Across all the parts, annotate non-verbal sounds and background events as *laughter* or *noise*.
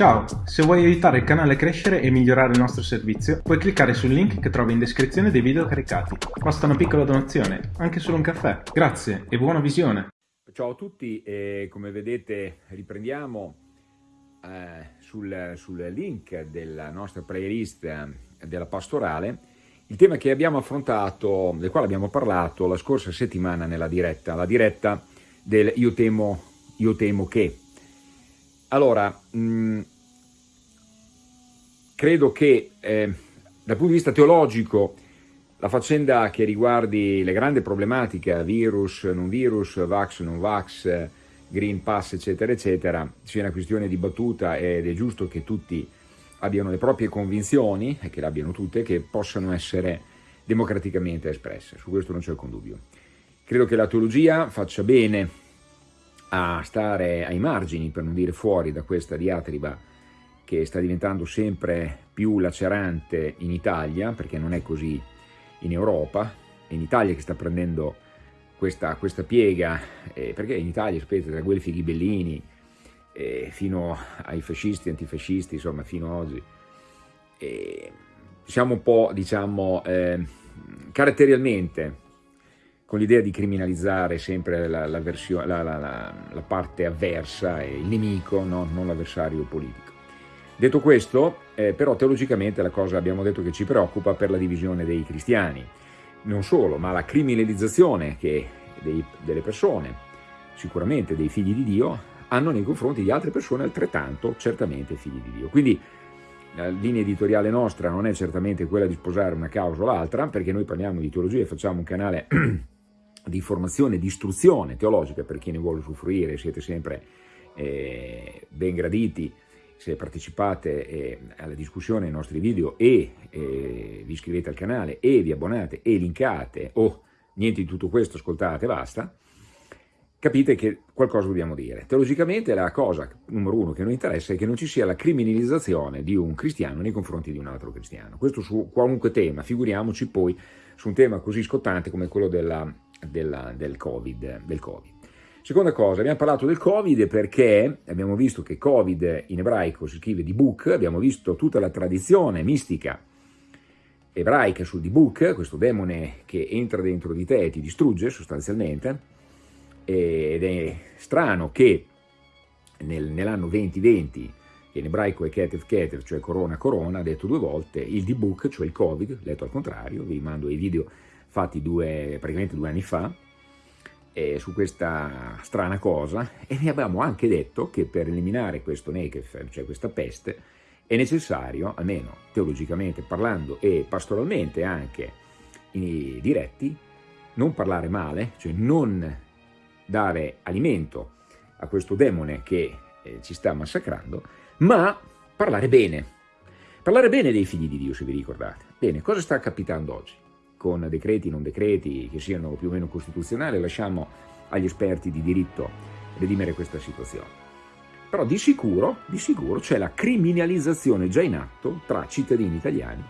Ciao, se vuoi aiutare il canale a crescere e migliorare il nostro servizio, puoi cliccare sul link che trovi in descrizione dei video caricati. Basta una piccola donazione, anche solo un caffè. Grazie e buona visione! Ciao a tutti, e come vedete riprendiamo eh, sul, sul, link della nostra playlist eh, della pastorale il tema che abbiamo affrontato, del quale abbiamo parlato la scorsa settimana nella diretta, la diretta del Io temo, io temo che. Allora, mh, mm, credo che eh, dal punto di vista teologico la faccenda che riguardi le grandi problematiche, virus, non virus, vax, non vax, green pass, eccetera, eccetera, sia una questione dibattuta ed è giusto che tutti abbiano le proprie convinzioni, e che le abbiano tutte, che possano essere democraticamente espresse, su questo non c'è alcun dubbio. Credo che la teologia faccia bene a stare ai margini, per non dire fuori, da questa diatriba che sta diventando sempre più lacerante in Italia, perché non è così in Europa, è in Italia che sta prendendo questa, questa piega, eh, perché in Italia, sapete, tra Guelfi Ghibellini eh, fino ai fascisti, antifascisti, insomma, fino ad oggi, eh, siamo un po', diciamo, eh, caratterialmente con l'idea di criminalizzare sempre la, la, la, la, parte avversa il nemico, no? non l'avversario politico. Detto questo, eh, però teologicamente la cosa abbiamo detto che ci preoccupa per la divisione dei cristiani. Non solo, ma la criminalizzazione che dei, delle persone, sicuramente dei figli di Dio, hanno nei confronti di altre persone altrettanto certamente figli di Dio. Quindi la linea editoriale nostra non è certamente quella di sposare una causa o l'altra, perché noi parliamo di teologia e facciamo un canale *clears throat* di formazione, di istruzione teologica per chi ne vuole usufruire, siete sempre eh, ben graditi se partecipate eh, alla discussione nei nostri video e eh, vi iscrivete al canale e vi abbonate e linkate o niente di tutto questo, ascoltate, basta, capite che qualcosa dobbiamo dire. Teologicamente la cosa numero uno che noi interessa è che non ci sia la criminalizzazione di un cristiano nei confronti di un altro cristiano. Questo su qualunque tema, figuriamoci poi su un tema così scottante come quello della della, del, COVID, del Covid. Seconda cosa, abbiamo parlato del Covid perché abbiamo visto che Covid in ebraico si scrive di book, abbiamo visto tutta la tradizione mistica ebraica sul Dibuk, questo demone che entra dentro di te e ti distrugge sostanzialmente, ed è strano che nel, nell'anno 2020, che in ebraico è Ketev Ketev, cioè corona corona, detto due volte, il Dibuk, cioè il Covid, letto al contrario, vi mando i video fatti due, praticamente due anni fa, eh, su questa strana cosa e vi abbiamo anche detto che per eliminare questo Nekef, cioè questa peste, è necessario, almeno teologicamente parlando e pastoralmente anche in diretti, non parlare male, cioè non dare alimento a questo demone che eh, ci sta massacrando, ma parlare bene. Parlare bene dei figli di Dio, se vi ricordate. Bene, cosa sta capitando oggi? Con decreti, non decreti, che siano più o meno costituzionali, lasciamo agli esperti di diritto redimere questa situazione. Però di sicuro, di sicuro c'è la criminalizzazione già in atto tra cittadini italiani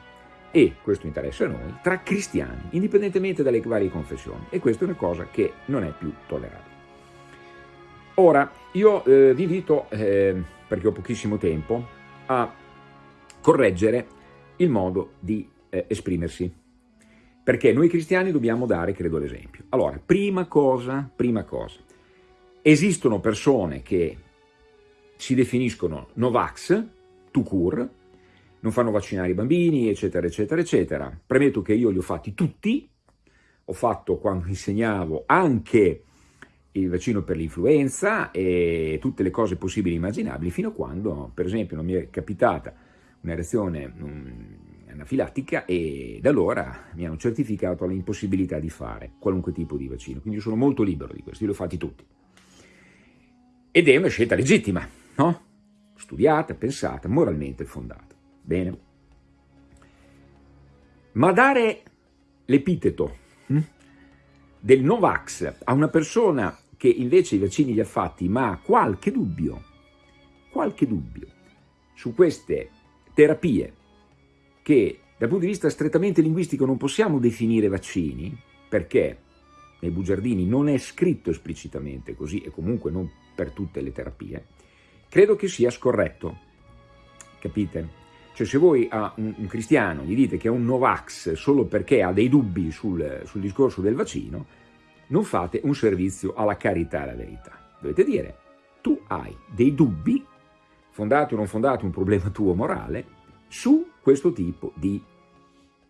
e, questo interessa a noi, tra cristiani, indipendentemente dalle varie confessioni. E questa è una cosa che non è più tollerabile. Ora, io eh, vi invito, eh, perché ho pochissimo tempo, a correggere il modo di eh, esprimersi perché noi cristiani dobbiamo dare, credo, l'esempio. Allora, prima cosa, prima cosa, esistono persone che si definiscono Novax, to cure, non fanno vaccinare i bambini, eccetera, eccetera, eccetera. Premetto che io li ho fatti tutti, ho fatto quando insegnavo anche il vaccino per l'influenza e tutte le cose possibili e immaginabili, fino a quando, per esempio, non mi è capitata una reazione anafilattica e da allora mi hanno certificato l'impossibilità di fare qualunque tipo di vaccino, quindi sono molto libero di questo, io li ho fatti tutti. Ed è una scelta legittima, no? Studiata, pensata, moralmente fondata. Bene. Ma dare l'epiteto hm, del Novax a una persona che invece i vaccini li ha fatti ma ha qualche dubbio, qualche dubbio su queste terapie che dal punto di vista strettamente linguistico non possiamo definire vaccini, perché nei bugiardini non è scritto esplicitamente così, e comunque non per tutte le terapie, credo che sia scorretto. capite? Cioè se voi a un, cristiano gli dite che è un Novax solo perché ha dei dubbi sul, sul discorso del vaccino, non fate un servizio alla carità e alla verità. Dovete dire, tu hai dei dubbi, fondati o non fondati, un problema tuo morale, su questo tipo di,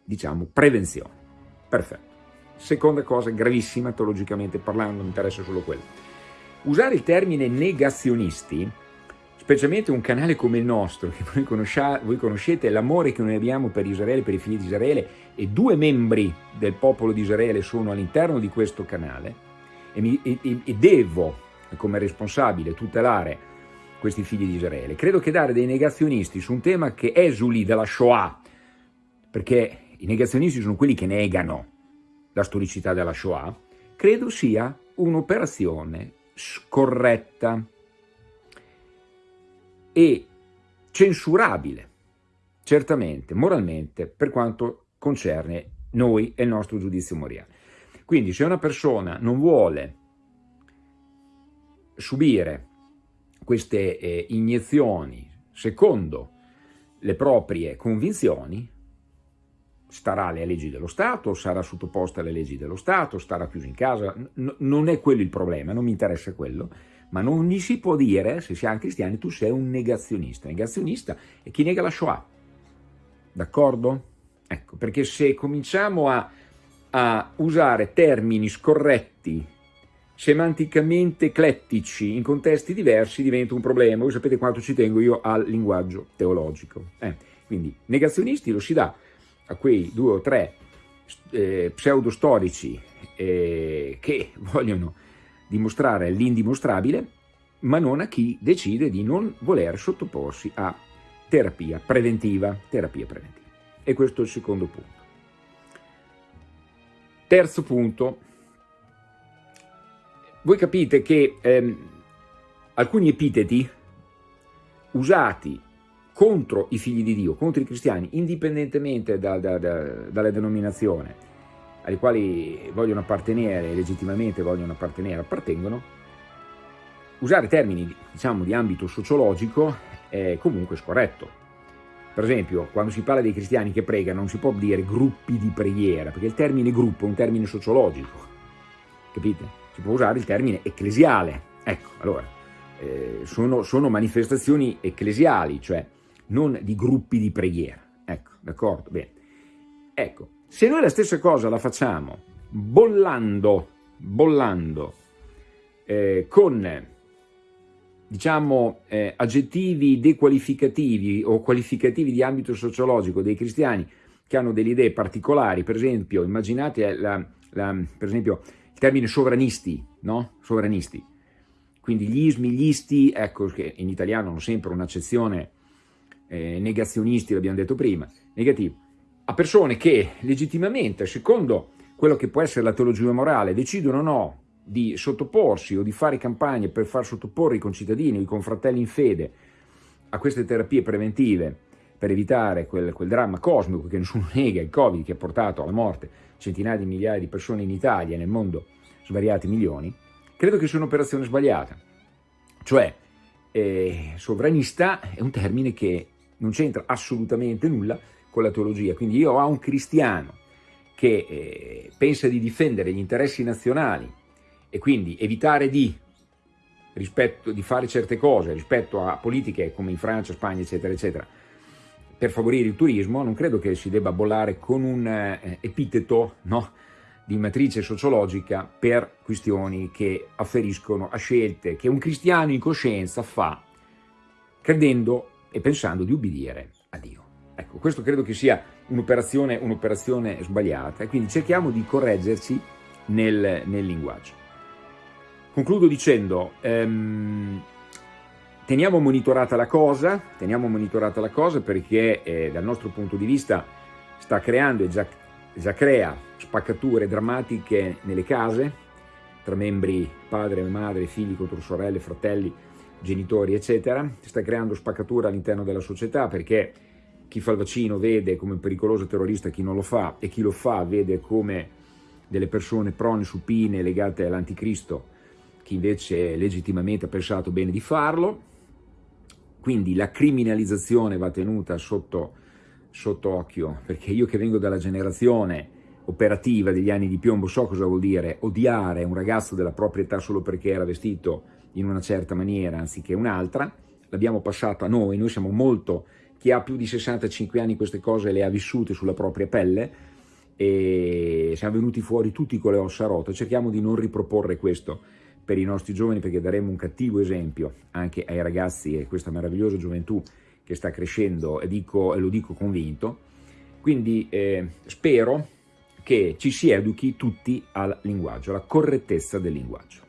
diciamo, prevenzione. Perfetto. Seconda cosa gravissima, teologicamente parlando, mi interessa solo quello. Usare il termine negazionisti specialmente un canale come il nostro, che voi, voi conoscete l'amore che noi abbiamo per Israele, per i figli di Israele, e due membri del popolo di Israele sono all'interno di questo canale, e, mi, e, e devo, come responsabile, tutelare questi figli di Israele. Credo che dare dei negazionisti su un tema che esuli dalla Shoah, perché i negazionisti sono quelli che negano la storicità della Shoah, credo sia un'operazione scorretta, e censurabile, certamente, moralmente, per quanto concerne noi e il nostro giudizio morale. Quindi se una persona non vuole subire queste eh, iniezioni secondo le proprie convinzioni, starà alle leggi dello Stato, sarà sottoposta alle leggi dello Stato, starà chiuso in casa, N non è quello il problema, non mi interessa quello, ma non gli si può dire, se siamo cristiani, tu sei un negazionista. Negazionista è chi nega la Shoah, d'accordo? Ecco, perché se cominciamo a, a usare termini scorretti, semanticamente eclettici, in contesti diversi, diventa un problema. Voi sapete quanto ci tengo io al linguaggio teologico. Eh, quindi negazionisti lo si dà a quei due o tre eh, pseudostorici eh, che *laughs* vogliono dimostrare l'indimostrabile, ma non a chi decide di non voler sottoporsi a terapia preventiva. Terapia preventiva. E questo è il secondo punto. Terzo punto, voi capite che ehm, alcuni epiteti usati contro i figli di Dio, contro i cristiani, indipendentemente da, da, da, dalla denominazione, ai quali vogliono appartenere, legittimamente vogliono appartenere, appartengono, usare termini diciamo, di ambito sociologico è comunque scorretto. Per esempio, quando si parla dei cristiani che pregano non si può dire gruppi di preghiera, perché il termine gruppo è un termine sociologico, capite? Si può usare il termine ecclesiale. Ecco, allora, eh, sono, sono manifestazioni ecclesiali, cioè non di gruppi di preghiera. Ecco, d'accordo? Bene. Ecco, se noi la stessa cosa la facciamo bollando, bollando eh, con diciamo, eh, aggettivi dequalificativi o qualificativi di ambito sociologico dei cristiani che hanno delle idee particolari, per esempio, immaginate la, la, per esempio termine sovranisti, no? Sovranisti. Quindi gli ismi, gli isti, ecco che in italiano hanno sempre un'accezione eh, negazionisti, l'abbiamo detto prima, negativo a persone che legittimamente, secondo quello che può essere la teologia morale, decidono o no di sottoporsi o di fare campagne per far sottoporre i concittadini o i confratelli in fede a queste terapie preventive per evitare quel, quel, dramma cosmico che nessuno *laughs* nega, il Covid che ha portato alla morte centinaia di migliaia di persone in Italia e nel mondo svariati milioni, credo che sia un'operazione sbagliata. Cioè, eh, sovranista è un termine che non c'entra assolutamente nulla con la teologia. Quindi io ho un cristiano che eh, pensa di difendere gli interessi nazionali e quindi evitare di, rispetto, di fare certe cose rispetto a politiche come in Francia, Spagna, eccetera, eccetera, per favorire il turismo, non credo che si debba bollare con un eh, epiteto no, di matrice sociologica per questioni che afferiscono a scelte che un cristiano in coscienza fa credendo e pensando di ubbidire a Dio. Ecco, questo credo che sia un'operazione un sbagliata e quindi cerchiamo di correggerci nel, nel linguaggio. Concludo dicendo, ehm, teniamo monitorata la cosa, teniamo monitorata la cosa perché eh, dal nostro punto di vista sta creando e già, già crea spaccature drammatiche nelle case, tra membri padre, madre, figli contro sorelle, fratelli, genitori, eccetera, sta creando spaccature all'interno della società perché chi fa il vaccino vede come pericoloso terrorista chi non lo fa e chi lo fa vede come delle persone prone supine legate all'anticristo, chi invece legittimamente ha pensato bene di farlo. quindi la criminalizzazione va tenuta sotto, sotto occhio, perché io che vengo dalla generazione operativa degli anni di piombo so cosa vuol dire odiare un ragazzo della propria età solo perché era vestito in una certa maniera anziché un'altra, l'abbiamo passato a noi, noi siamo molto, chi ha più di 65 anni queste cose le ha vissute sulla propria pelle e siamo venuti fuori tutti con le ossa rotte, cerchiamo di non riproporre questo per i nostri giovani perché daremo un cattivo esempio anche ai ragazzi e questa meravigliosa gioventù che sta crescendo dico, lo dico convinto, quindi eh, spero che ci si educhi tutti al linguaggio, alla correttezza del linguaggio,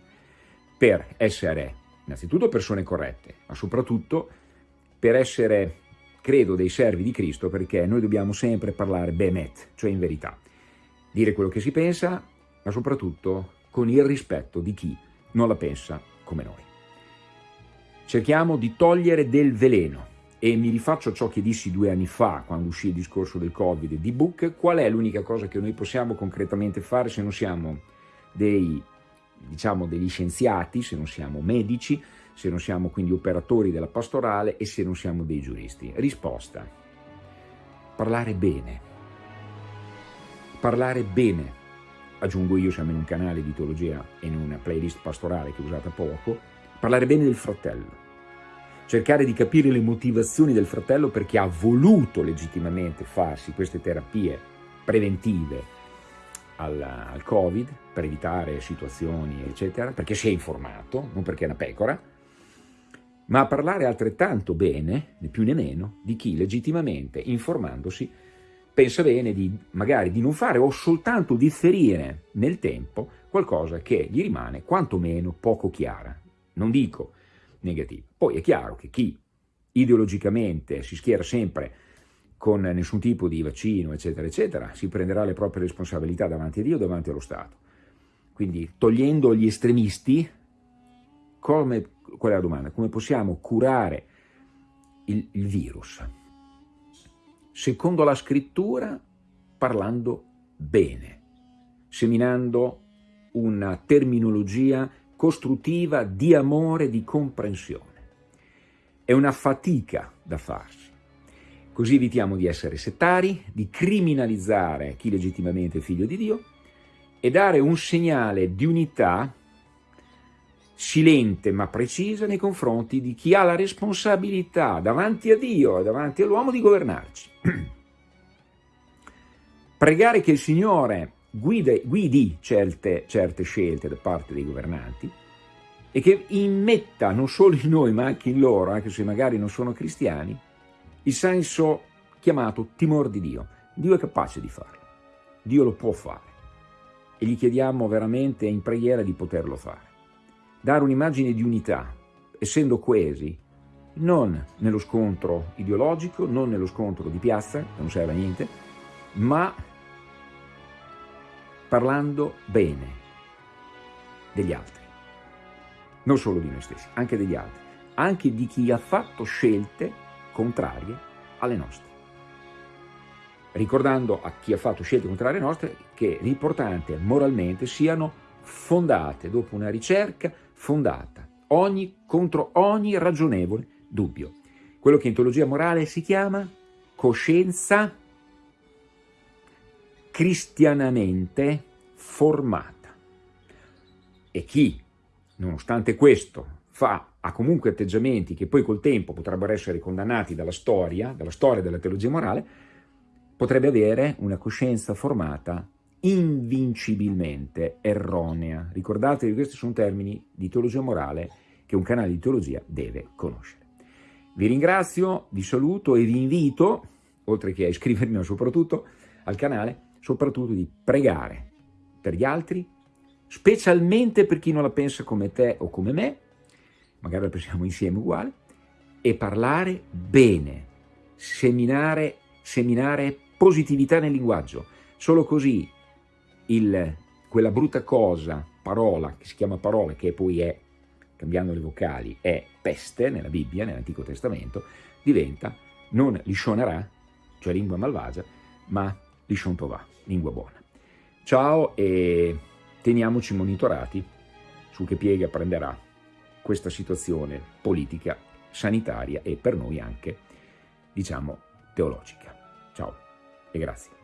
per essere innanzitutto persone corrette, ma soprattutto per essere, credo, dei servi di Cristo, perché noi dobbiamo sempre parlare bemet, cioè in verità, dire quello che si pensa, ma soprattutto con il rispetto di chi non la pensa come noi. Cerchiamo di togliere del veleno, e mi rifaccio a ciò che dissi due anni fa, quando uscì il discorso del Covid di Book, qual è l'unica cosa che noi possiamo concretamente fare se non siamo dei, diciamo, degli scienziati, se non siamo medici, se non siamo quindi operatori della pastorale e se non siamo dei giuristi? Risposta, parlare bene. Parlare bene. Aggiungo io, siamo in un canale di teologia e in una playlist pastorale che ho usata poco, parlare bene del fratello cercare di capire le motivazioni del fratello perché ha voluto legittimamente farsi queste terapie preventive al, al Covid per evitare situazioni eccetera, perché si è informato, non perché è una pecora, ma a parlare altrettanto bene, né più né meno, di chi legittimamente, informandosi, pensa bene di magari di non fare o soltanto differire nel tempo qualcosa che gli rimane quantomeno poco chiara. Non dico negativa. Poi è chiaro che chi ideologicamente si schiera sempre con nessun tipo di vaccino, eccetera, eccetera, si prenderà le proprie responsabilità davanti a Dio, davanti allo Stato. Quindi togliendo gli estremisti, come, qual è la domanda? Come possiamo curare il, il virus? Secondo la scrittura, parlando bene, seminando una terminologia costruttiva di amore, di comprensione. È una fatica da farsi. Così evitiamo di essere settari, di criminalizzare chi legittimamente è figlio di Dio e dare un segnale di unità silente ma precisa nei confronti di chi ha la responsabilità davanti a Dio e davanti all'uomo di governarci. *clears throat* Pregare che il Signore guide, guidi certe, certe scelte da parte dei governanti e che immetta non solo in noi ma anche in loro, anche se magari non sono cristiani, il senso chiamato timore di Dio. Dio è capace di farlo, Dio lo può fare e gli chiediamo veramente in preghiera di poterlo fare. Dare un'immagine di unità, essendo coesi, non nello scontro ideologico, non nello scontro di piazza, che non serve a niente, ma parlando bene degli altri, non solo di noi stessi, anche degli altri, anche di chi ha fatto scelte contrarie alle nostre. Ricordando a chi ha fatto scelte contrarie alle nostre che l'importante moralmente siano fondate, dopo una ricerca fondata, ogni, contro ogni ragionevole dubbio. Quello che in teologia morale si chiama coscienza cristianamente formata. E chi, nonostante questo, fa, ha comunque atteggiamenti che poi col tempo potrebbero essere condannati dalla storia, dalla storia della teologia morale, potrebbe avere una coscienza formata invincibilmente erronea. Ricordatevi questi sono termini di teologia morale che un canale di teologia deve conoscere. Vi ringrazio, vi saluto e vi invito, oltre che a iscrivermi ma soprattutto al canale, soprattutto di pregare per gli altri, specialmente per chi non la pensa come te o come me, magari la pensiamo insieme uguale, e parlare bene, seminare, seminare positività nel linguaggio. Solo così il, quella brutta cosa, parola, che si chiama parola, che poi è, cambiando le vocali, è peste nella Bibbia, nell'Antico Testamento, diventa non lishonarà, cioè lingua malvagia, ma lishon tovà, lingua buona. Ciao e teniamoci monitorati su che piega prenderà questa situazione politica sanitaria e per noi anche, diciamo, teologica. Ciao e grazie.